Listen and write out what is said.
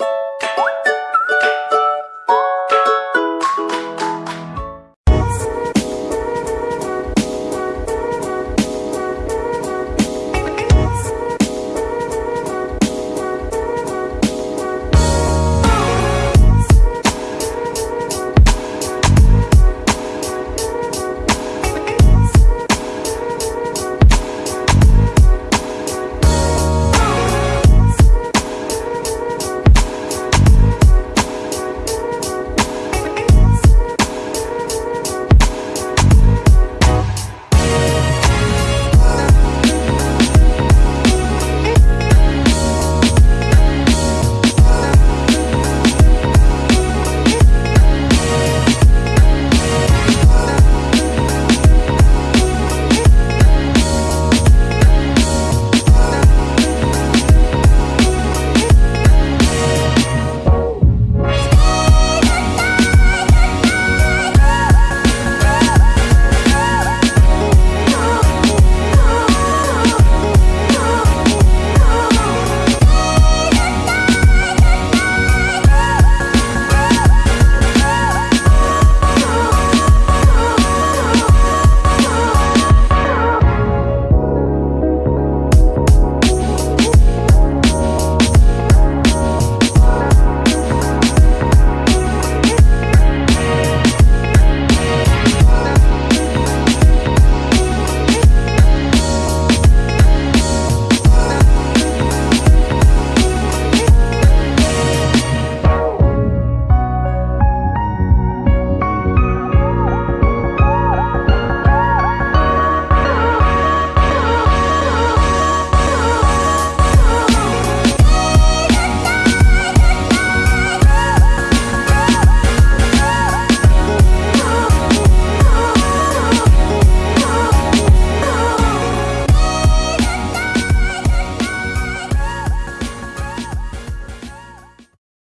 you